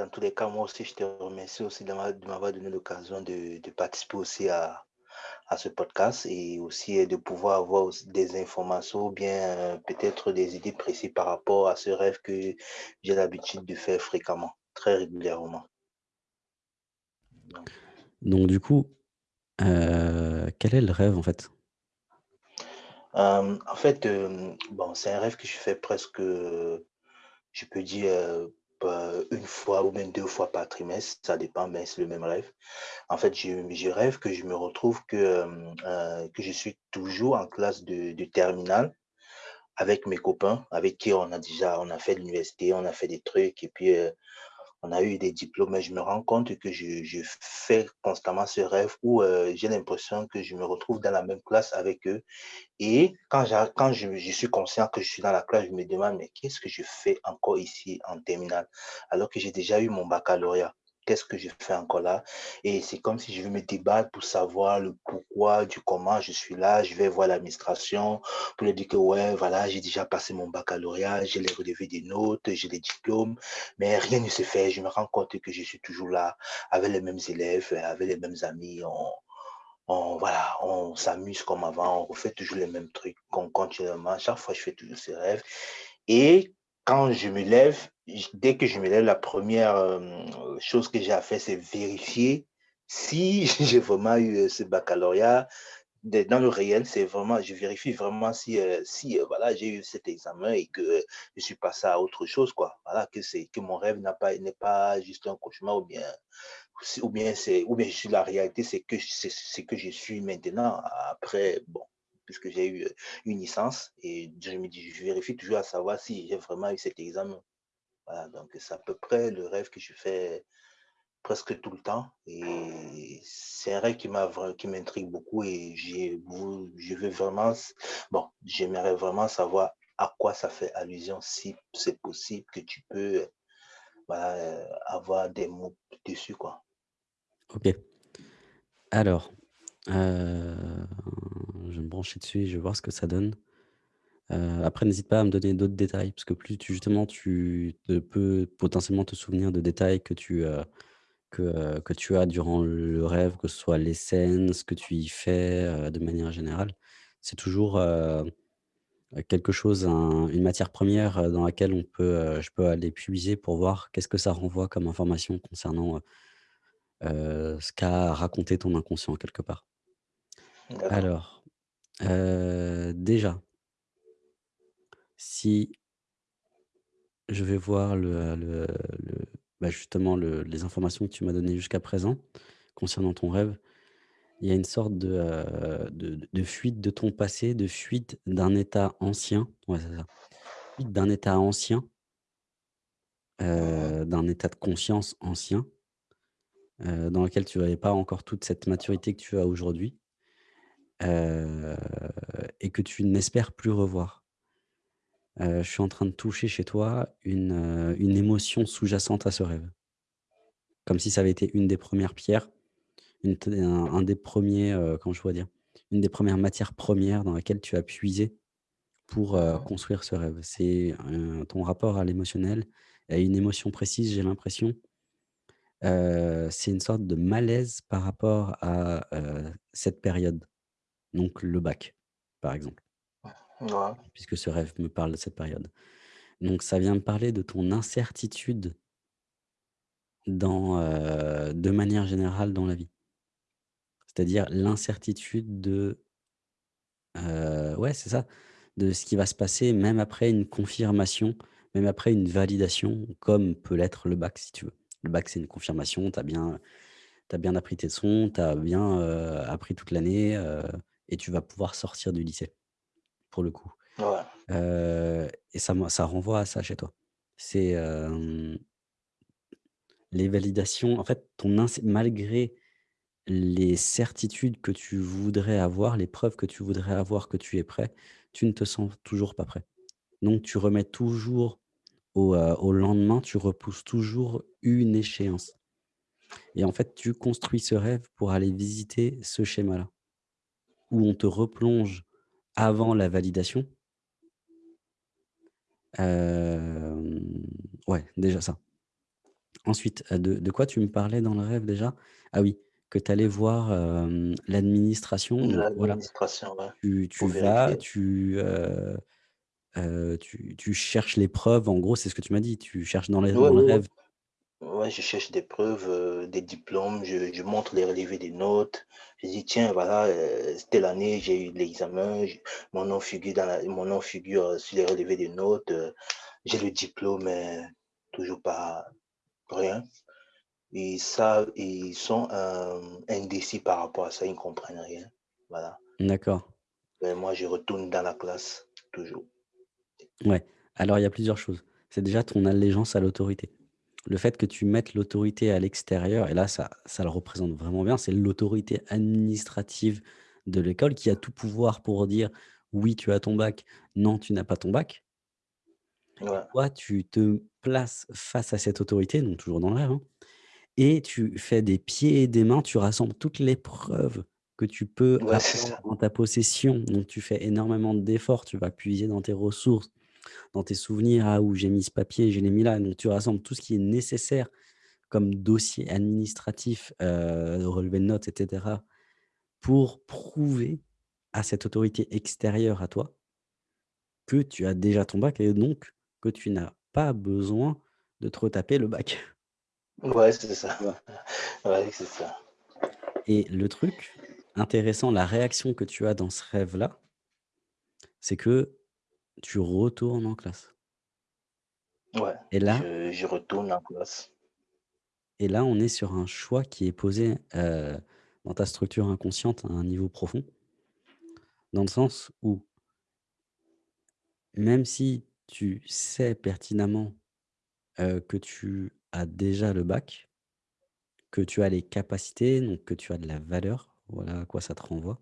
dans tous les cas, moi aussi, je te remercie aussi de m'a de m'avoir donné l'occasion de de participer aussi à à ce podcast et aussi, heu, de pouvoir avoir des informations ou bien, heu, peut-être des idées précises par rapport à ce rêve que j'ai l'habitude de faire fréquemment, très régulièrement. Donc du coup, heu, quel est le rêve, en fait? En fait, bon, c'est un rêve que je fais presque, je peux dire, pe 1 fois ou même 2 fois par trimestre, ça dépend, mais c'est le même rêve. En fait, je rêve que je me retrouve que, hem, heu, que je suis toujours en classe de de terminale avec mes copains, avec qui on a déjà on a fait l'université, on a fait des trucs et puis, on a eu des diplômes et je me rends compte que je je fais constamment ce rêve où, heu, j'ai l'impression que je me retrouve dans la même classe avec eux et quand quand je je suis conscient que je suis dans la classe, je me demande: «Mais qu'est-ce que je fais encore ici en terminale? Alors que j'ai déjà eu mon baccalauréat, qu'est-ce que je fais encore là?» et c'est comme si je veux me débattre pour savoir le pourquoi du comment je suis là. Je vais voir l'administration pour leur dire que: «Ouais, voilà, j'ai déjà passé mon baccalauréat, j'ai les relevés des notes, j'ai les diplômes», mais rien ne se fait. Je me rends compte que je suis toujours là avec les mêmes élèves, avec les mêmes amis. On voilà, on s'amuse comme avant, on refait toujours les mêmes trucs con continuellement. Chaque fois, je fais toujours ce rêve et quand je me lève, dès que je me lève, la 1re, hem, chose que j'ai à faire, c'est vérifier si j'ai vraiment eu, heu, ce baccalauréat. Dans le réel, c'est vraiment je vérifie vraiment si, heu, si, voilà, j'ai eu cet examen et que je suis passé à autre chose, quoi. Voilà, que c'est que mon rêve n'a pas n'est pas juste un cauchemar ou bien ou bien c'est ou bien la réalité, c'est que c'est c'est que je suis maintenant. Après, bon, puisque j'ai eu, une licence et je me dis je vérifie toujours à savoir si j'ai vraiment eu cet examen. Voilà, donc c'est à peu près le rêve que je fais presque tout le temps et c'est un rêve qui m'intrigue beaucoup et je veux vraiment bon, j'aimerais vraiment savoir à quoi ça fait allusion, si c'est possible que tu peux, avoir des mots dessus, quoi. OK. Alors, heu, je vais me brancher dessus et je vais voir ce que ça donne. Heu, après n'hésite pas à me donner d'autres détails parce que plus tu justement tu te peux potentiellement te souvenir de détails que tu, heu, que, heu, que tu as durant le rêve, que ce soit les scènes, ce que tu y fais, de manière générale. C'est toujours, quelque chose, un une matière première, dans laquelle on peut, je peux aller puiser pour voir qu'est-ce que ça renvoie comme information concernant, ce qu'a raconté ton inconscient quelque part. Alors, heu, déjà si je vais voir le, bah, justement le les informations que tu m'as données jusqu'à présent, concernant ton rêve. Il y a une sorte de, de fuite de ton passé, de fuite d'un état ancien, d'un état ancien heu, d'un état de conscience ancien dans lequel tu avais pas encore toute cette maturité que tu as aujourd'hui heu et que tu n'espères plus revoir. Heu, je suis en train de toucher chez toi une, heu, une émotion sous-jacente à ce rêve. Comme si ça avait été une des 1res pierres, une t un un des 1ers, heu, comment je pourrais dire? Une des 1res matières premières dans laquelle tu as puisé pour, heu, construire ce rêve. C'est, heu, ton rapport à l'émotionnel, à une émotion précise, j'ai l'impression. Heu, c'est une sorte de malaise par rapport à, heu, cette période, donc le bac, par exemple puisque ce rêve me parle de cette période. Donc ça vient me parler de ton incertitude dans, heu, de manière générale dans la vie. C'est-à-dire l'incertitude de heu, ouais, c'est ça, de ce qui va se passer même après une confirmation, même après une validation, comme peut l'être le bac, si tu veux. Le bac, c'est une confirmation, tu as bien as bien appris tes leçons, tu as bien, heu, appris toute l'année, et tu vas pouvoir sortir du lycée, pour le coup. Ouais. Et ça me ça renvoie à ça chez toi. C'est, les validations, en fait, ton malgré les certitudes que tu voudrais avoir, les preuves que tu voudrais avoir que tu es prêt, tu ne te sens toujours pas prêt. Donc tu remets toujours au, au lendemain, tu repousses toujours une échéance et en fait, tu construis ce rêve pour aller visiter ce schéma-là où on te replonge avant la validation? Ouais, déjà ça. Ensuite, heu, de de quoi tu me parlais dans le rêve déjà? Ah oui, que tu allais voir, l'administration, voilà, ouais, tu vas, tu, heu heu, tu tu cherches les preuves, en gros, c'est ce que tu m'as dit, tu cherches dans les Ouais, dans le ouais, rêve Ouais, je cherche des preuves, heu, des diplômes, je je montre les relevés des notes. Je dis: «Tiens, voilà, heu, telle année, j'ai eu l'examen, mon nom figure dans la mon nom figure, heu, sur les relevés des notes, heu, j'ai le diplôme, mais toujours pas rien». Et ça, ils sont, indécis par rapport à ça, ils ne comprennent rien. Voilà. d'accord, moi, je retourne dans la classe, toujours. ouais. Alors il y a plusieurs choses. C'est déjà ton allégeance à l'autorité. Le fait que tu mettes l'autorité à l'extérieur et là ça ça le représente vraiment bien, c'est l'autorité administrative de l'école qui a tout pouvoir pour dire: «Oui, tu as ton bac, non, tu n'as pas ton bac» Ouais, toi, tu te places face à cette autorité, donc toujours dans rêve, hein et tu fais des pieds et des mains, tu rassembles toutes les preuves que tu peux ouais, avoir en ta possession, donc tu fais énormément d'efforts, tu vas puiser dans tes ressources, dans tes souvenirs: «Ah où j'ai mis ce papier, je l'ai mis là», donc tu rassembles tout ce qui est nécessaire comme dossier administratif, heu, relevé de notes et cetera, pour prouver à cette autorité extérieure à toi que tu as déjà ton bac et donc que tu n'as pas besoin de te retaper le bac, Ouais, c'est ça. Ouais, c'est ça. Et le truc intéressant, la réaction que tu as dans ce rêve-là, c'est que tu retournes en classe Ouais, et là je je retourne en classe. et là, on est sur un choix qui est posé, heu, dans ta structure inconsciente à un niveau profond, dans le sens où même si tu sais pertinemment, heu, que tu as déjà le bac, que tu as les capacités, donc que tu as de la valeur, voilà à quoi ça te renvoie,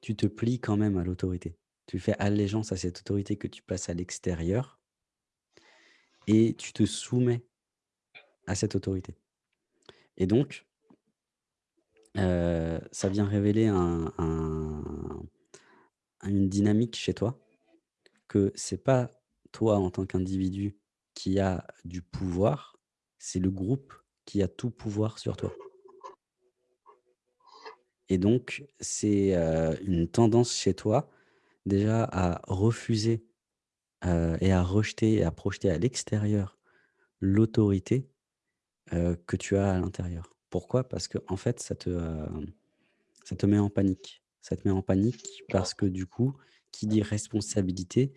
tu te plies quand même à l'autorité. Tu fais allégeance à cette autorité que tu places à l'extérieur et tu te soumets à cette autorité. Et donc, heu, ça vient révéler un un une dynamique chez toi, que c'est pas toi en tant qu'individu qui a du pouvoir, c'est le groupe qui a tout pouvoir sur toi. Et donc c'est, heu, une tendance chez toi déjà à refuser, et à rejeter et à projeter à l'extérieur l'autorité, que tu as à l'intérieur. Pourquoi? Parce qu'en fait ça te, Ça te met en panique. Ça te met en panique parce que du coup, qui dit responsabilité,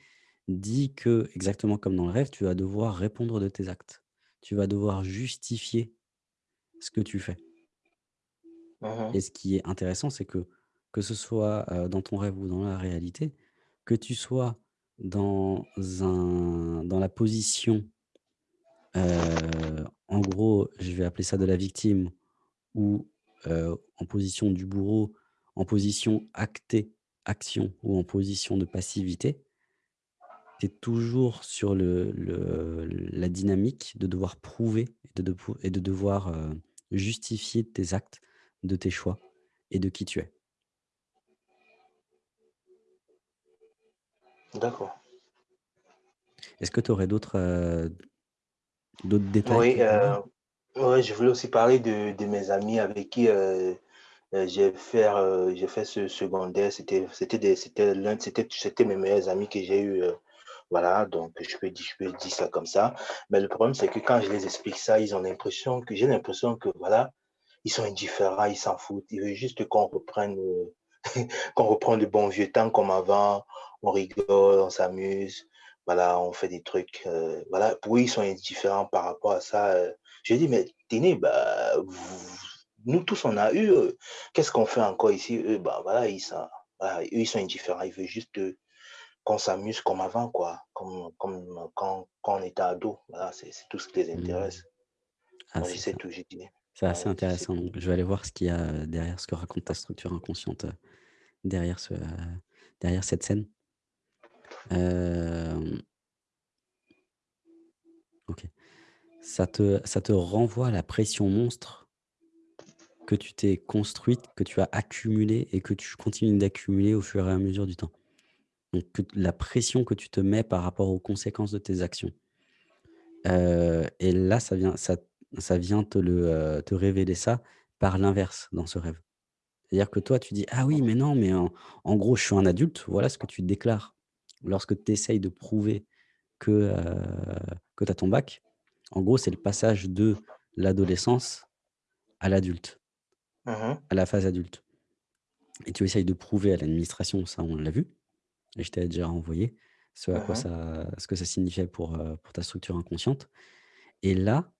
dit que, exactement comme dans le rêve, tu vas devoir répondre de tes actes. Tu vas devoir justifier ce que tu fais. Mmh Et ce qui est intéressant, c'est que, que ce soit, heu, dans ton rêve ou dans la réalité, que tu sois dans la position, heu, en gros, je vais appeler ça de la victime ou, heu, en position du bourreau, en position actée, action ou en position de passivité, tu es toujours sur la dynamique de devoir prouver et de devoir, justifier tes actes, de tes choix et de qui tu es. D'accord. Est-ce que tu aurais d'autres, d'autres détails Oui, ouais, je voulais aussi parler de de mes amis avec qui, heu, j'ai j'ai fait ce secondaire. C'était mes meilleurs amis que j'ai eu, voilà, donc je peux dire je peux dire ça comme ça. Mais le problème, c'est que quand je les explique ça, ils ont l'impression que j'ai l'impression que, voilà, ils sont indifférents, ils s'en foutent. Ils veulent juste qu'on reprenne, qu'on reprenne le bon vieux temps comme avant. On rigole, on s'amuse, voilà, on fait des trucs, heu, voilà. Pour eux, ils sont indifférents par rapport à ça, heu. Je dis: «Mais tenez, bah, vous nous tous, on a eu, heu, qu'est-ce qu'on fait encore ici?» eux, bah, voilà, ils sont voilà, eux, ils sont indifférents. Ils veulent juste, qu'on s'amuse comme avant, quoi, comme comme quand quand on était ado. Voilà, c'est tout ce qui les Mmh. intéresse. Ah, Moi, je c'est tout, j'ai dit. C'est assez Ouais, je sais intéressant donc je vais aller voir ce qu'il y a, derrière ce que raconte ta structure inconsciente, derrière ce, derrière cette scène. OK. Ça te renvoie à la pression monstre que tu t'es construite, que tu as accumulée et que tu continues d'accumuler au fur et à mesure du temps. Donc la pression que tu te mets par rapport aux conséquences de tes actions. Heu et là, ça vient ça vient te heu, te révéler ça par l'inverse dans ce rêve. C'est-à-dire que toi, tu dis: «Ah oui, mais non, mais en gros, je suis un adulte». Voilà ce que tu déclares lorsque tu essayes de prouver que, heu, que tu as ton bac. En gros, c'est le passage de l'adolescence à l'adulte, Mmh mh. à la phase adulte et tu essayes de prouver à l'administration, ça on l'a vu et je t'avais déjà renvoyé ce à Mmh quoi ça ce que ça signifiait pour, heu, pour ta structure inconsciente et là,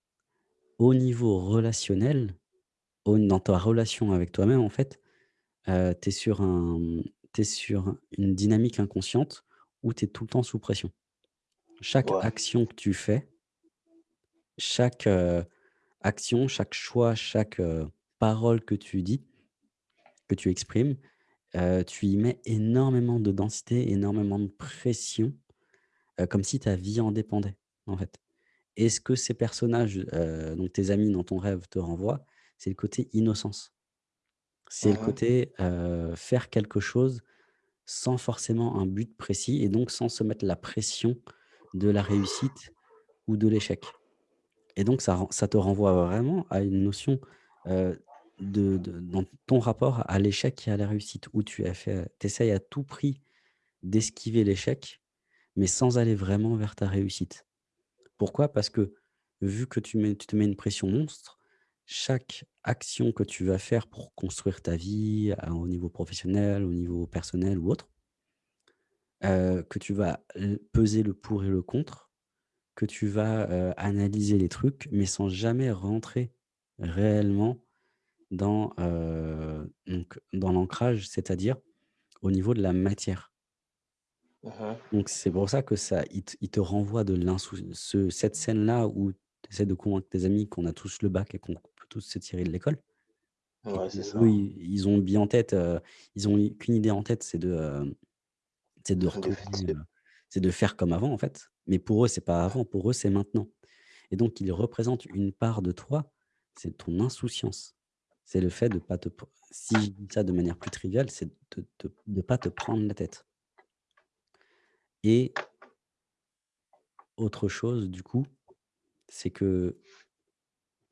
au niveau relationnel, au dans ta relation avec toi-même, en fait, tu es mmh, tu es sur une dynamique inconsciente où tu es tout le temps sous pression. Chaque Ouais. action que tu fais, chaque, heu, action, chaque choix, chaque, heu, parole que tu dis, que tu exprimes, heu, tu y mets énormément de densité, énormément de pression, comme si ta vie en dépendait, en fait. Et ce que ces personnages, donc tes amis dans ton rêve te renvoient, c'est le côté innocence. C'est le côté, faire quelque chose sans forcément un but précis et donc sans se mettre la pression de la réussite ou de l'échec. Et donc ça ça te renvoie vraiment à une notion, heu, de dans ton rapport à l'échec et à la réussite où tu as fait essayes à tout prix d'esquiver l'échec, mais sans aller vraiment vers ta réussite. Pourquoi? Parce que vu que tu tu te mets une pression monstre, chaque action que tu vas faire pour construire ta vie, à au niveau professionnel, au niveau personnel ou autre, heu, que tu vas peser le pour et le contre, que tu vas, heu, analyser les trucs, mais sans jamais rentrer réellement dans, donc dans l'ancrage, c'est-à-dire au niveau de la matière. Mmh mh. Donc c'est pour ça que ça il te il te renvoie de ce cette scène-là où tu essaies de convaincre tes amis qu'on a tous le bac et qu'on peut tous se tirer de l'école Ouais, ça. ils ils ont bien en tête, ils ont qu'une idée en tête, c'est de, c'est de retourner, c'est de faire comme avant, en fait. Mais pour eux, c'est pas avant, pour eux, c'est maintenant et donc ils représentent une part de toi, c'est ton insouciance. C'est le fait de pas te si je dis ça de manière plus triviale, c'est de de pas te prendre la tête et autre chose, du coup, c'est que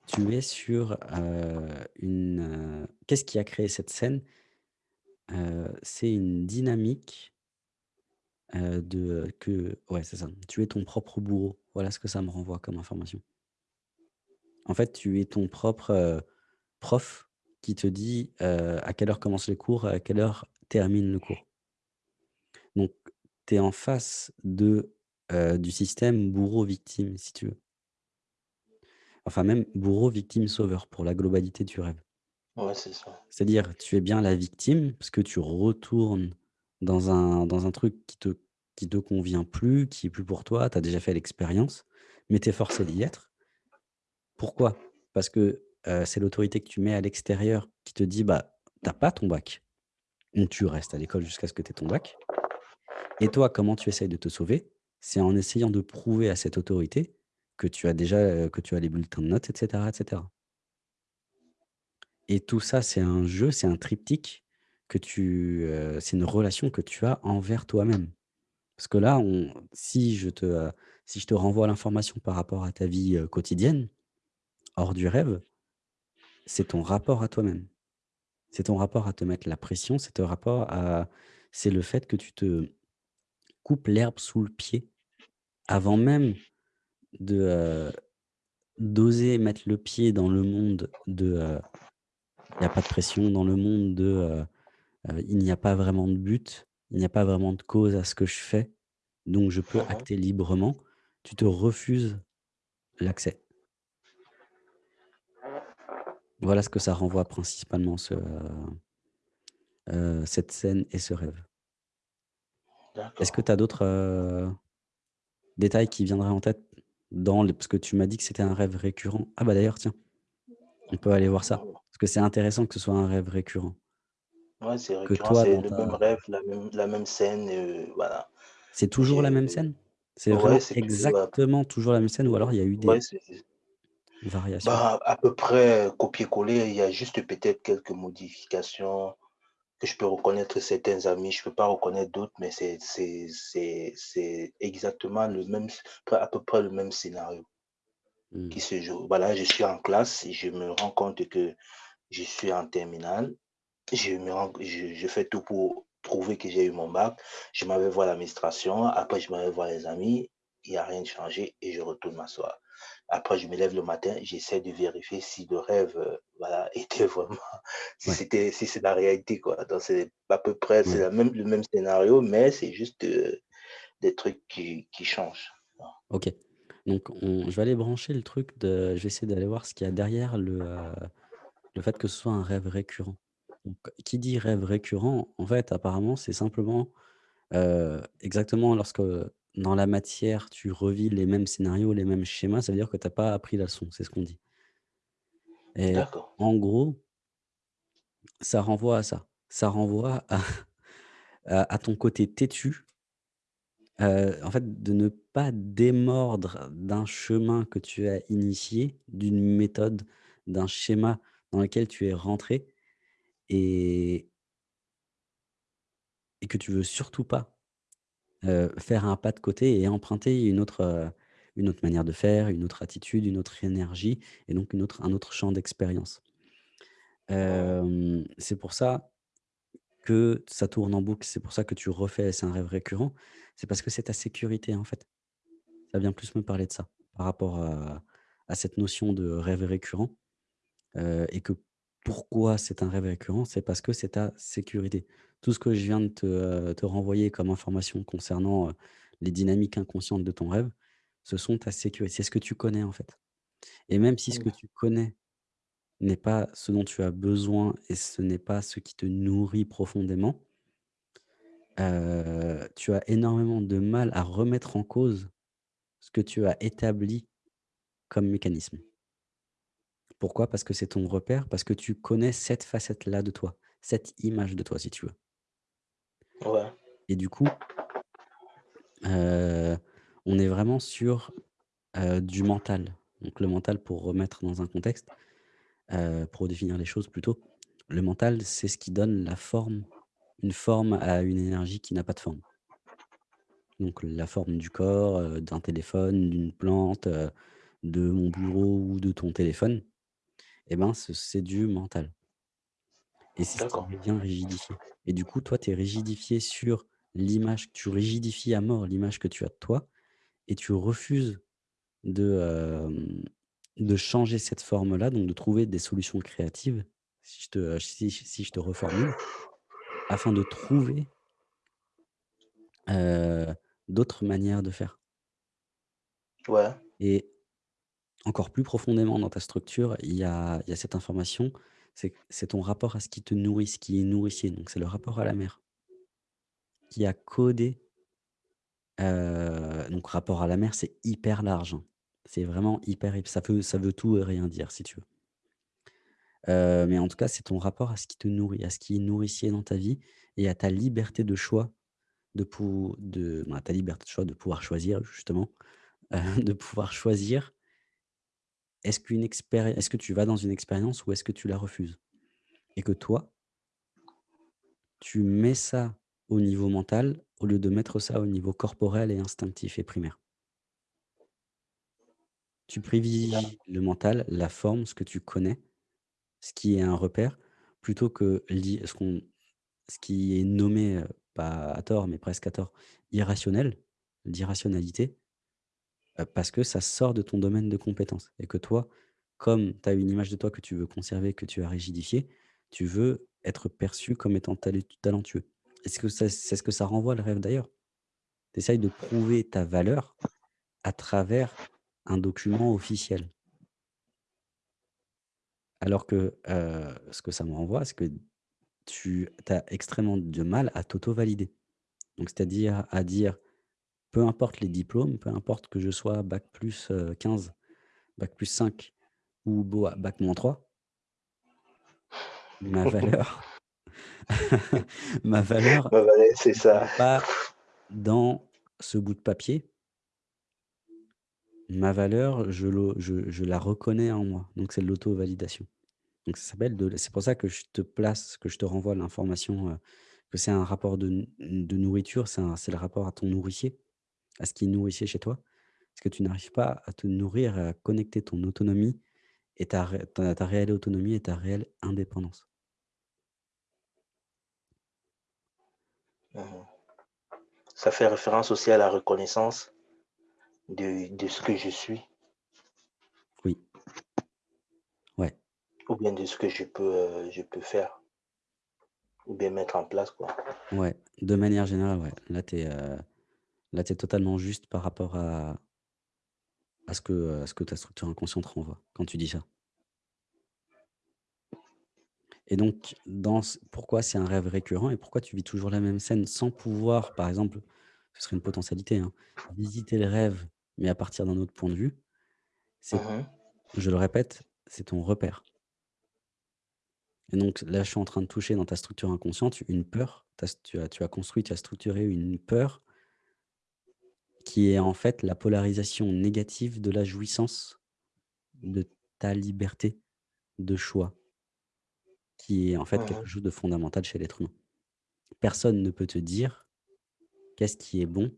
tu es sur, une, qu'est-ce qui a créé cette scène? C'est une dynamique, de, que ouais, c'est ça. Tu es ton propre bourreau. Voilà ce que ça me renvoie comme information. En fait, tu es ton propre, prof qui te dit, à quelle heure commencent les cours, à quelle heure termine le cours. Donc tu es en face de, du système bourreau-victime, si tu veux. Enfin même bourreau-victime-sauveur pour la globalité du rêve. ouais, c'est ça. C'est-à-dire, tu es bien la victime parce que tu retournes dans un dans un truc qui te qui te convient plus, qui est plus pour toi, tu as déjà fait l'expérience, mais tu es forcé d'y être. Pourquoi? Parce que, heu, c'est l'autorité que tu mets à l'extérieur qui te dit: «Bah, tu as pas ton bac, donc tu restes à l'école jusqu'à ce que tu aies ton bac» et toi, comment tu essayes de te sauver? C'est en essayant de prouver à cette autorité que tu as déjà, que tu as les bulletins de notes et cetera et tout ça, c'est un jeu, c'est un triptyque que tu, c'est une relation que tu as envers toi-même. Parce que là, on si je te, si je te renvoie l'information par rapport à ta vie, quotidienne, hors du rêve, c'est ton rapport à toi-même. C'est ton rapport à te mettre la pression, c'est ton rapport à c'est le fait que tu te coupes l'herbe sous le pied avant même de, d'oser mettre le pied dans le monde de, il y a pas de pression, dans le monde de, il n'y a pas vraiment de but, il n'y a pas vraiment de cause à ce que je fais, donc je peux acter librement. Tu te refuses l'accès. Voilà ce que ça renvoie principalement ce, cette scène et ce rêve. Est-ce que tu as d'autres, détails qui viendraient en tête? Dans les parce que tu m'as dit que c'était un rêve récurrent. Ah bah, d'ailleurs tiens, on peut aller voir ça. Parce que c'est intéressant que ce soit un rêve récurrent. Ouais, c'est récurrent, toi c'est le même rêve, la même la même scène, heu, voilà. c'est toujours la même scène? C'est ouais, toujours, heu, exactement toujours la même scène ou alors il y a eu des variations? bah, à peu près copier-coller, il y a juste peut-être quelques modifications que je peux reconnaître certains amis, je peux pas reconnaître d'autres, mais c'est c'est c'est c'est exactement le même à peu près le même scénario. Mmh. qui se joue. Voilà, je suis en classe je me rends compte que je suis en terminale. Je me rends je je fais tout pour prouver que j'ai eu mon bac. Je m'en vais voir l'administration, après je m'en vais voir les amis, il y a rien de changé et je retourne m'asseoir. Après je me lève le matin, j'essaie de vérifier si le rêve, heu, voilà, était vraiment si Ouais, c'était si c'est la réalité, quoi. Donc c'est à peu près c'est ouais, la même le même scénario, mais c'est juste, heu, des trucs qui qui changent. OK. Donc on je vais aller brancher le truc de je vais essayer d'aller voir ce qu'il y a derrière le, heu, le fait que ce soit un rêve récurrent. Donc qui dit rêve récurrent, en fait, apparemment, c'est simplement, exactement lorsque, dans la matière, tu revis les mêmes scénarios, les mêmes schémas, ça veut dire que tu as pas appris la leçon, c'est ce qu'on dit et en gros, ça renvoie à ça. Ça renvoie à à à ton côté têtu Heu, en fait, de ne pas démordre d'un chemin que tu as initié, d'une méthode, d'un schéma dans lequel tu es rentré et et que tu veux surtout pas, heu, faire un pas de côté et emprunter une autre, heu, une autre manière de faire, une autre attitude, une autre énergie et donc une autre un autre champ d'expérience. c'est pour ça que ça tourne en boucle, c'est pour ça que tu refais c'est un rêve récurrent, c'est parce que c'est ta sécurité, en fait. Ça vient plus me parler de ça, par rapport à à cette notion de rêve récurrent, heu et que pourquoi c'est un rêve récurrent? C'est parce que c'est ta sécurité. Tout ce que je viens de te, te renvoyer comme information concernant, heu, les dynamiques inconscientes de ton rêve, ce sont ta sécurité. C'est ce que tu connais, en fait et même si ce que mmh, tu connais n'est pas ce dont tu as besoin et ce n'est pas ce qui te nourrit profondément, heu, tu as énormément de mal à remettre en cause ce que tu as établi comme mécanisme. Pourquoi? Parce que c'est ton repère, parce que tu connais cette facette-là de toi, cette image de toi, si tu veux. ouais, Et du coup, heu, on est vraiment sur, heu, du mental. Donc le mental, pour remettre dans un contexte, heu, pour définir les choses plutôt, le mental, c'est ce qui donne la forme, une forme à une énergie qui n'a pas de forme. Donc la forme du corps, d'un téléphone, d'une plante, de mon bureau ou de ton téléphone, et ben, ce c'est du mental. Et c'est ce qui d'accord, vient rigidifier. Et du coup, toi, tu es rigidifié sur l'image tu rigidifies à mort l'image que tu as de toi et tu refuses de, de changer cette forme-là, donc de trouver des solutions créatives, si je te si si je te reformule, afin de trouver, d'autres manières de faire. ouais, Et encore plus profondément dans ta structure, il y a cette information, c'est ton rapport à ce qui te nourrit, ce qui est nourricier, donc c'est le rapport à la mer qui a codé Heu, donc rapport à la mer, c'est hyper large, hein. C'est vraiment hyper hyp ça veut tout et rien dire si tu veux. Heu, mais en tout cas, c'est ton rapport à ce qui te nourrit, à ce qui est nourricier dans ta vie et à ta liberté de choix de bah, ta liberté de choix de pouvoir choisir justement, de pouvoir choisir est-ce que tu vas dans une expérience ou est-ce que tu la refuses? Et que toi, tu mets ça au niveau mental au lieu de mettre ça au niveau corporel et instinctif et primaire. Tu privilégies le mental, la forme, ce que tu connais, ce qui est un repère, plutôt que ce ce qui est nommé, heu, pas à tort, mais presque à tort, irrationnel, l'irrationalité, heu, parce que ça sort de ton domaine de compétence et que toi, comme tu as une image de toi que tu veux conserver, que tu as rigidifiée, tu veux être perçu comme étant talentueux. Est-ce c'est ce que ça renvoie le rêve d'ailleurs? Tu essayes de prouver ta valeur à travers un document officiel. Alors que, heu, ce que ça me renvoie, c'est que tu as extrêmement de mal à t'auto-valider. Donc c'est-à-dire à dire: «Peu importe les diplômes, peu importe que je sois bac plus, heu, 15, bac plus 5 ou à bac moins 3, ma valeur ma valeur c'est ça. pas dans ce bout de papier. Ma valeur, je le je je la reconnais en moi». Donc c'est de l'auto-validation. Donc ça s'appelle c'est pour ça que je te place, que je te renvoie l'information, heu, que c'est un rapport de nourriture, c'est le rapport à ton nourricier, à ce qui nourricier chez toi? Parce que tu n'arrives pas à te nourrir à connecter ton autonomie et ta ta ta réelle autonomie et ta réelle indépendance? Mmh Ça fait référence aussi à la reconnaissance de de ce que je suis Oui, ouais, ou bien de ce que je peux, heu, je peux faire ou bien mettre en place, quoi. ouais, de manière générale, ouais. Là, tu es, là, tu totalement juste par rapport à à ce que, à ce que ta structure inconsciente renvoie quand tu dis ça. Et donc dans ce pourquoi c'est un rêve récurrent et pourquoi tu vis toujours la même scène sans pouvoir, par exemple, ce serait une potentialité, hein, visiter le rêve, mais à partir d'un autre point de vue, c'est Mmh je le répète, c'est ton repère. Et donc là, je suis en train de toucher dans ta structure inconsciente une peur. Tu tu as tu as construit, tu as structuré une peur qui est en fait la polarisation négative de la jouissance de ta liberté de choix, qui est en fait quelque Mmh chose de fondamental chez l'être humain. Personne ne peut te dire qu'est-ce qui est bon,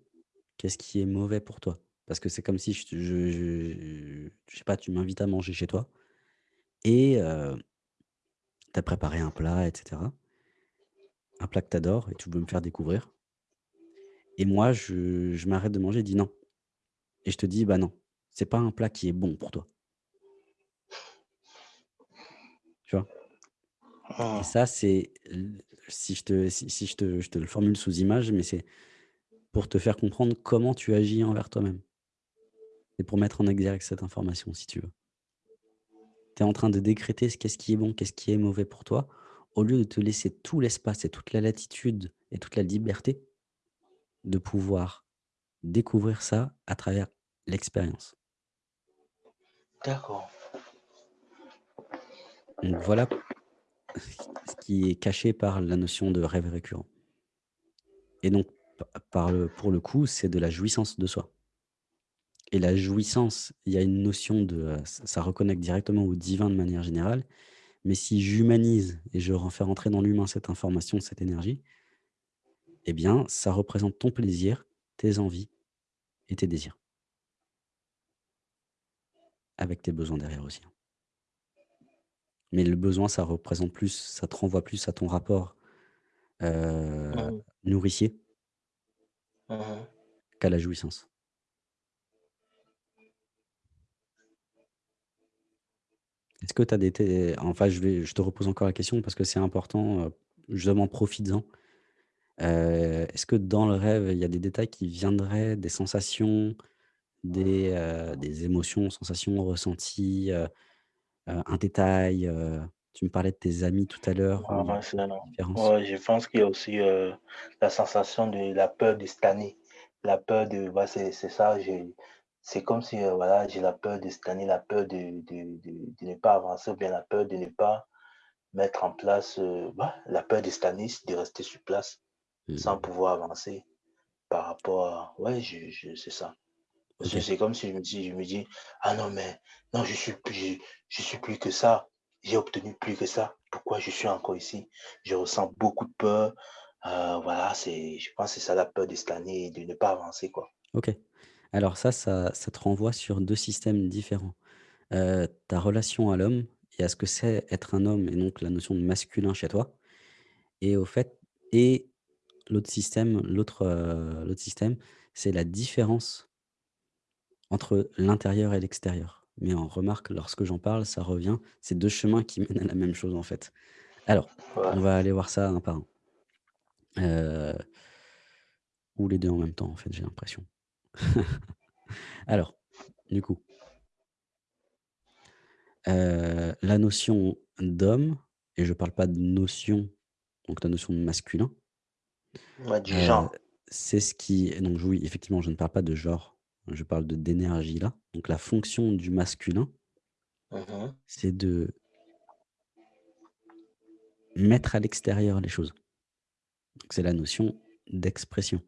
qu'est-ce qui est mauvais pour toi. Parce que c'est comme si je te je je je sais pas, tu m'invites à manger chez toi et heu, tu as préparé un plat et cetera, un plat que tu adores et tu veux me faire découvrir et moi je je m'arrête de manger et dis: «Non» et je te dis: «Bah non, c'est pas un plat qui est bon pour toi». Tu vois? Et mh. ça, c'est si je te si si je te je te le formule sous image, mais c'est pour te faire comprendre comment tu agis envers toi-même et pour mettre en exergue cette information, si tu veux. Tu es en train de décréter ce qu'est-ce qui est bon, qu'est-ce qui est mauvais pour toi, au lieu de te laisser tout l'espace et toute la latitude et toute la liberté de pouvoir découvrir ça à travers l'expérience. D'accord. Donc voilà ce qui est caché par la notion de rêve récurrent. Et donc, pa par le pour le coup, c'est de la jouissance de soi. Et la jouissance, il y a une notion de, heu, ç ça reconnecte directement au divin de manière générale, mais si j'humanise et je fais rentrer dans l'humain cette information, cette énergie, eh bien, ça représente ton plaisir, tes envies et tes désirs, avec tes besoins derrière aussi, hein. Mais le besoin, ça représente plus, ça te renvoie plus à ton rapport, Mmh nourricier Mmh qu'à la jouissance. Est-ce que tu as des enfin, je vais je te repose encore la question parce que c'est important, justement profites-en. Heu, est-ce que dans le rêve, il y a des détails qui viendraient, des sensations, des, heu, des émotions, sensations ressenties, heu heu, un détail, heu, tu me parlais de tes amis tout à l'heure où il y a Ouais, c'est une non. différence. Ouais, je pense qu'il y a aussi, heu, la sensation de la peur de stagner. La peur de c'est c'est ça, j'ai c'est comme si, heu, voilà, j'ai la peur de stagner, la peur de de de de ne pas avancer ou bien la peur de ne pas mettre en place, heu, bah, la peur de stagner, de rester sur place sans Mmh. pouvoir avancer par rapport à ouais, je je c'est ça. Parce que c'est comme si je me dis je me dis: «Ah non, mais non, je suis plus je je suis plus que ça. J'ai obtenu plus que ça. Pourquoi je suis encore ici?» Je ressens beaucoup de peur. Heu, voilà, c'est je pense que c'est ça la peur de stagner et de ne pas avancer, quoi. OK. Alors ça ça ça te renvoie sur 2 systèmes différents. Heu, ta relation à l'homme et à ce que c'est être un homme et donc la notion de masculin chez toi et au fait et l'autre système l'autre, système, c'est la différence entre l'intérieur et l'extérieur. Mais on remarque lorsque j'en parle, ça revient, c'est 2 chemins qui mènent à la même chose en fait. Alors, on va aller voir ça un par un. Heu, ou les 2 en même temps en fait, j'ai l'impression. Alors, du coup, heu, la notion d'homme et je parle pas de notion, donc la notion de masculin, Ouais, du genre. c'est ce qui donc oui, effectivement, je ne parle pas de genre, je parle de d'énergie là. Donc la fonction du masculin, Mmh mh. c'est de mettre à l'extérieur les choses. C'est la notion d'expression.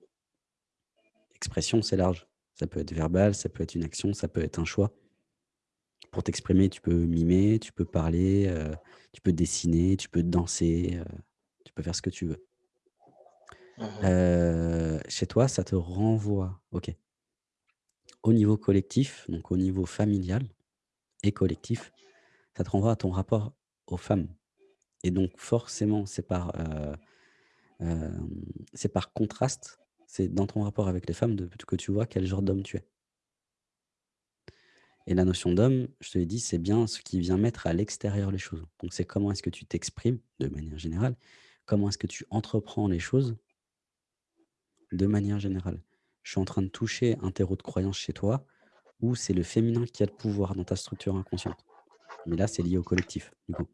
Expression, c'est large. Ça peut être verbal, ça peut être une action, ça peut être un choix. Pour t'exprimer, tu peux mimer, tu peux parler, heu, tu peux dessiner, tu peux danser, heu, tu peux faire ce que tu veux. Mmh Heu, chez toi, ça te renvoie OK. Au niveau collectif, donc au niveau familial et collectif, ça te renvoie à ton rapport aux femmes et donc forcément, c'est par, heu, hem, c'est par contraste, c'est dans ton rapport avec les femmes de que tu vois quel genre d'homme tu es. Et la notion d'homme, je te l'ai dit, c'est bien ce qui vient mettre à l'extérieur les choses. Donc c'est comment est-ce que tu t'exprimes de manière générale, comment est-ce que tu entreprends les choses de manière générale. Je suis en train de toucher un terreau de croyance chez toi où c'est le féminin qui a le pouvoir dans ta structure inconsciente. Mais là, c'est lié au collectif, du coup.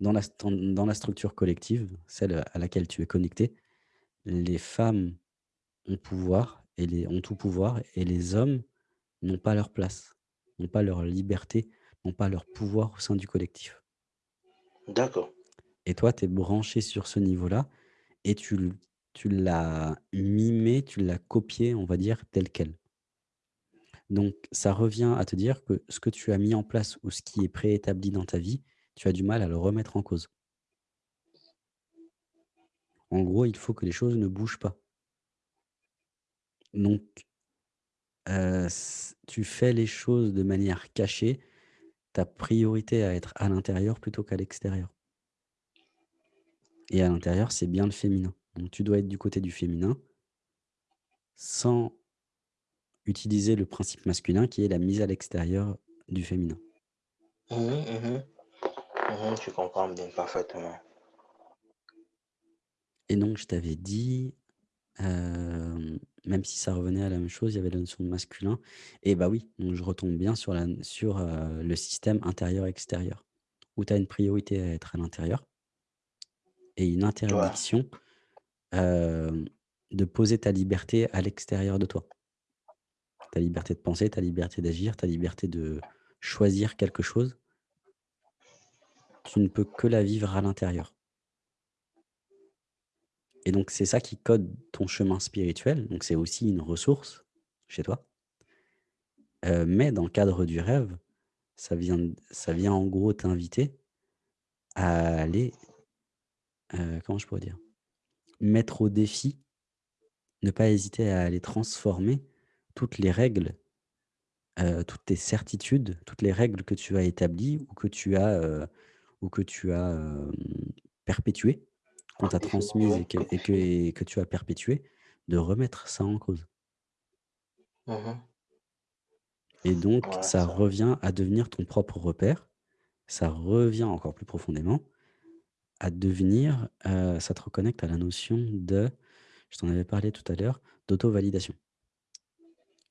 Dans la, st- dans la structure collective, celle à laquelle tu es connecté, les femmes ont pouvoir et les, ont tout pouvoir et les hommes n'ont pas leur place, n'ont pas leur liberté, n'ont pas leur pouvoir au sein du collectif. D'accord. Et toi, tu es branché sur ce niveau-là et tu, tu l'as mimé, tu l'as copié, on va dire, tel quel. Donc, ça revient à te dire que ce que tu as mis en place ou ce qui est préétabli dans ta vie, tu as du mal à le remettre en cause. En gros, il faut que les choses ne bougent pas. Donc, heu, s tu fais les choses de manière cachée, ta priorité à être à l'intérieur plutôt qu'à l'extérieur et à l'intérieur, c'est bien le féminin. Donc tu dois être du côté du féminin, sans utiliser le principe masculin qui est la mise à l'extérieur du féminin Mhm, mhm, mhm, je comprends bien parfaitement. et donc je t'avais dit, même si ça revenait à la même chose, il y avait la notion de masculin et bah oui, donc je retombe bien sur la sur, heu, le système intérieur-extérieur, où tu as une priorité à être à l'intérieur et une Ouais. De poser ta liberté à l'extérieur de toi. Ta liberté de penser, ta liberté d'agir, ta liberté de choisir quelque chose, tu ne peux que la vivre à l'intérieur et donc c'est ça qui code ton chemin spirituel, donc c'est aussi une ressource chez toi, mais dans le cadre du rêve, ça vient ça vient en gros t'inviter à aller, comment je pourrais dire? Mettre au défi, ne pas hésiter à aller transformer toutes les règles Heu, toutes tes certitudes, toutes les règles que tu as établies ou que tu as, heu, ou que tu as, hem, perpétuées, qu'on t'a transmises et que que et que défini. et que tu as perpétuées, de remettre ça en cause Mhm. et donc Ouais, ça ça. revient à devenir ton propre repère. Ça revient encore plus profondément à devenir, heu, ça te reconnecte à la notion de je t'en avais parlé tout à l'heure, d'auto-validation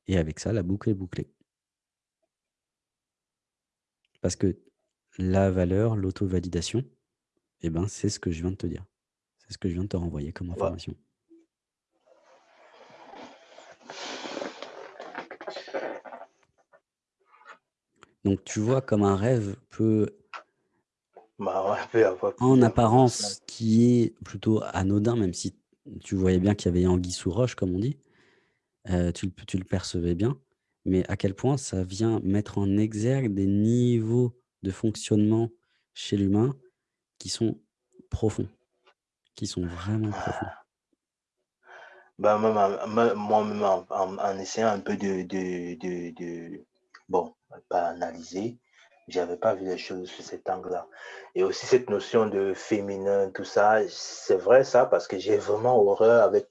et avec ça, la boucle est bouclée. Parce que la valeur, l'auto-validation Et ben, c'est ce que je viens de te dire. C'est ce que je viens de te renvoyer comme information. Donc tu vois comme un rêve peut, Bah, ouais, en apparence, qui est plutôt anodin, même si tu voyais bien qu'il y avait anguille sous roche, comme on dit, heu, tu le tu le percevais bien, mais à quel point ça vient mettre en exergue des niveaux de fonctionnement chez l'humain qui sont profonds, qui sont vraiment profonds. Bah, moi-même en en en essayant un peu de de de de bon, pas analyser, j'avais pas vu les choses sous cet angle-là et aussi cette notion de féminin, tout ça, c'est vrai ça, parce que j'ai vraiment horreur avec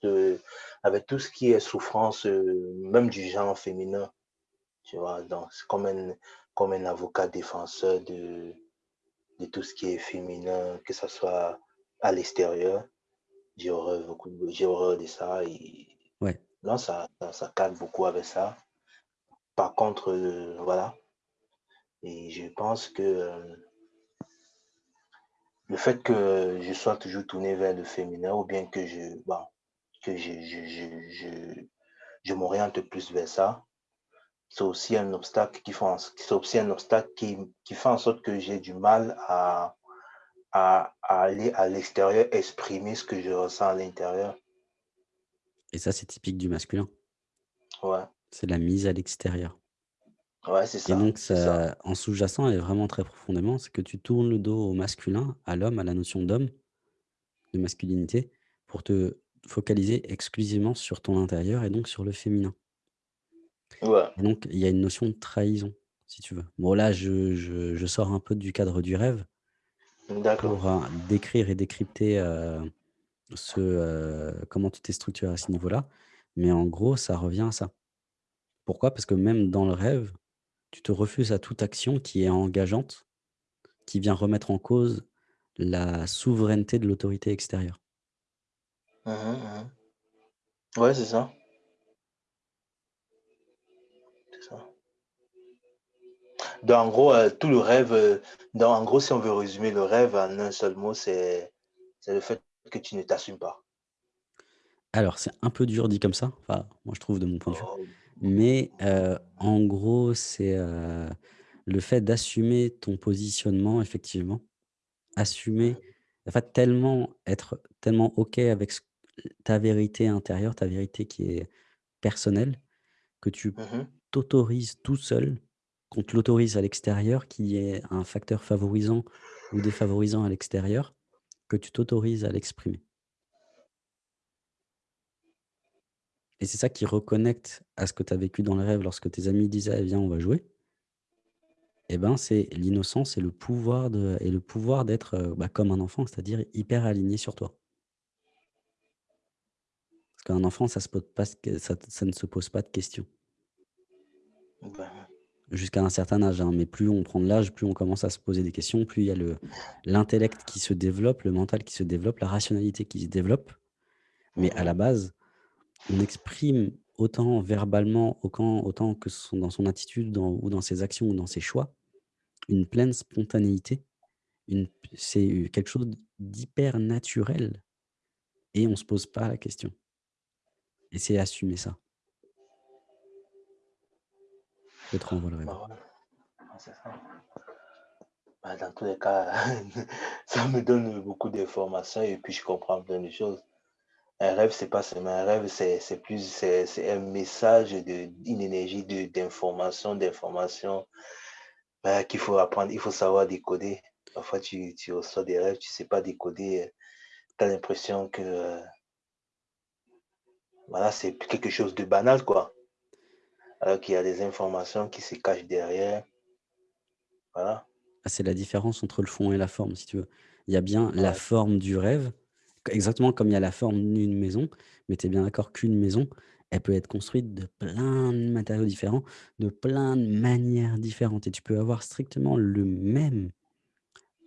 avec tout ce qui est souffrance, heu, même du genre féminin, tu vois? Donc c'est comme un comme un avocat défenseur de de tout ce qui est féminin, que ça soit à l'extérieur. J'ai horreur beaucoup de j'ai horreur de ça et Ouais, non, ça ça ça cadre beaucoup avec ça. Par contre, heu, voilà et je pense que, hem, le fait que je sois toujours tourné vers le féminin ou bien que je bon, que je je je je je m'oriente plus vers ça, c'est aussi un obstacle qui fait aussi un obstacle qui qui fait en sorte que j'ai du mal à à à aller à l'extérieur exprimer ce que je ressens à l'intérieur. et ça, c'est typique du masculin. Ouais, C'est la mise à l'extérieur. Ouais, c'est Et ça, donc c'est ça. ça en sous-jacent et vraiment très profondément, c'est que tu tournes le dos au masculin, à l'homme, à la notion d'homme, de masculinité, pour te focaliser exclusivement sur ton intérieur et donc sur le féminin. Ouais, et donc il y a une notion de trahison, si tu veux. Bon là, je je je sors un peu du cadre du rêve d'accord. pour, heu, décrire et décrypter, heu, ce, heu, comment tu t'es structuré à ce niveau-là, mais en gros, ça revient à ça. Pourquoi? Parce que même dans le rêve, tu te refuses à toute action qui est engageante, qui vient remettre en cause la souveraineté de l'autorité extérieure. Mmh mh, Ouais, c'est ça, c'est ça. Donc en gros, heu, tout le rêve, donc en gros, si on veut résumer le rêve en un seul mot, c'est c'est le fait que tu ne t'assumes pas. Alors c'est un peu dur dit comme ça, enfin, moi je trouve de mon point de vue, Oh, mais heu, en gros, c'est, heu, le fait d'assumer ton positionnement effectivement, assumer en fait tellement être tellement OK avec ce ta vérité intérieure, ta vérité qui est personnelle, que tu mmh mh. t'autorises tout seul, qu'on te l'autorise à l'extérieur, qu'il y ait un facteur favorisant ou défavorisant à l'extérieur, que tu t'autorises à l'exprimer et c'est ça qui reconnecte à ce que tu as vécu dans le rêve lorsque tes amis disaient: «Eh viens, on va jouer» et ben, c'est l'innocence et le pouvoir de et le pouvoir d'être, bah, comme un enfant, c'est-à-dire hyper aligné sur toi. Parce qu'un enfant, ça se pose pas ce que ça ça ne se pose pas de questions. Ben, Jusqu'à un certain âge, hein, mais plus on prend de l'âge, plus on commence à se poser des questions, plus il y a le l'intellect qui se développe, le mental qui se développe, la rationalité qui se développe. Mais à la base, on exprime autant verbalement, autant que dans son attitude, ou dans ses actions ou dans ses choix, une pleine spontanéité, c'est, quelque chose d'hyper naturel et on se pose pas la question. Et c'est assumer ça. Que te renvoie le dans tous les cas, ça me donne beaucoup d'informations et puis je comprends plein de choses. Un rêve, c'est pas seulement un rêve, c'est plus c'est un message de une énergie d'information d'information, bah, qu'il faut apprendre, il faut savoir décoder. Parfois, tu tu reçois des rêves, tu sais pas décoder, heu, tu as l'impression que, heu, voilà, c'est quelque chose de banal, quoi. Alors qu'il y a des informations qui se cachent derrière, voilà. Ah, c'est la différence entre le fond et la forme, si tu veux. Il y a bien la forme du rêve, exactement comme il y a la forme d'une maison, mais tu es bien d'accord qu'une maison, elle peut être construite de plein de matériaux différents, de plein de manières différentes et tu peux avoir strictement le même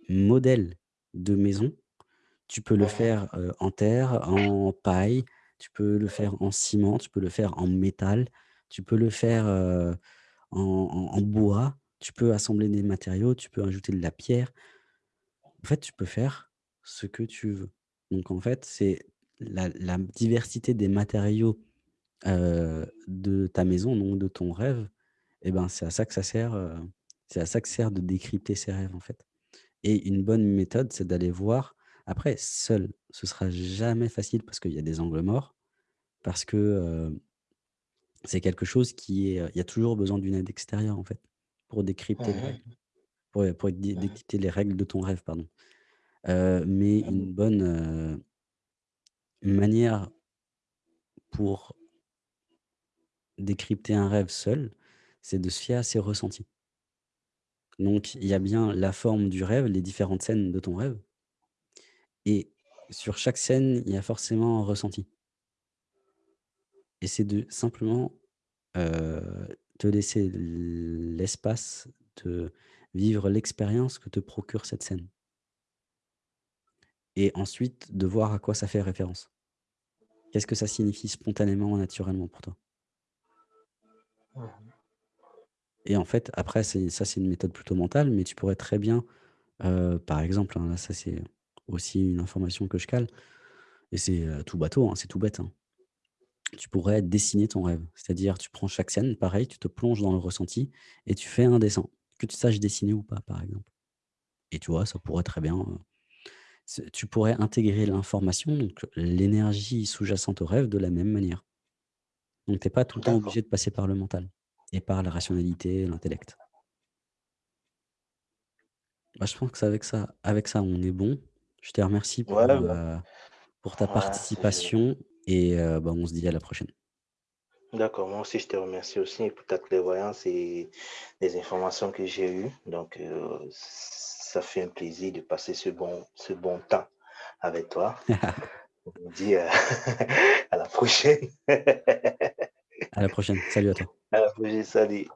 modèle de maison. Tu peux le faire, heu, en terre, en paille, tu peux le faire en ciment, tu peux le faire en métal, tu peux le faire, en en en bois, tu peux assembler des matériaux, tu peux ajouter de la pierre. En fait, tu peux faire ce que tu veux. Donc en fait, c'est la la diversité des matériaux, de ta maison, donc de ton rêve et ben, c'est à ça que ça sert, c'est à ça que sert de décrypter ses rêves, en fait. Et une bonne méthode, c'est d'aller voir. Après seul, ce sera jamais facile parce qu'il y a des angles morts, parce que, c'est quelque chose qui est, il y a toujours besoin d'une aide extérieure, en fait, pour décrypter les règles, pour, les règles de ton rêve, pardon. Heu, mais Mmh une bonne, heu, manière pour décrypter un rêve seul, c'est de se fier à ses ressentis. Donc il y a bien la forme du rêve, les différentes scènes de ton rêve et sur chaque scène, il y a forcément un ressenti. Et c'est de simplement, heu, te laisser l'espace de vivre l'expérience que te procure cette scène et ensuite de voir à quoi ça fait référence. Qu'est-ce que ça signifie spontanément, naturellement pour toi? Mmh Et en fait, après, ça, c'est une méthode plutôt mentale, mais tu pourrais très bien, heu, par exemple, hein, là, ça, c'est aussi une information que je cale et c'est, heu, tout bateau, hein, c'est tout bête, hein. Tu pourrais dessiner ton rêve. C'est-à-dire, tu prends chaque scène, pareil, tu te plonges dans le ressenti et tu fais un dessin, que tu saches dessiner ou pas, par exemple. Et tu vois, ça pourrait très bien, c'est tu pourrais intégrer l'information, donc l'énergie sous-jacente au rêve de la même manière. Donc tu es pas tout le temps obligé de passer par le mental et par la rationalité, l'intellect. Bah, je pense que c'est avec ça avec ça, on est bon. Je te remercie pour, heu, pour ta ouais, participation et heu, bah, on se dit à la prochaine. D'accord, moi aussi je te remercie aussi pour ta clairvoyance et les informations que j'ai eues. Donc, heu, ça fait un plaisir de passer ce bon ce bon temps avec toi. On se dit, heu, à la prochaine. À la prochaine. Salut à toi. À la prochaine, salut.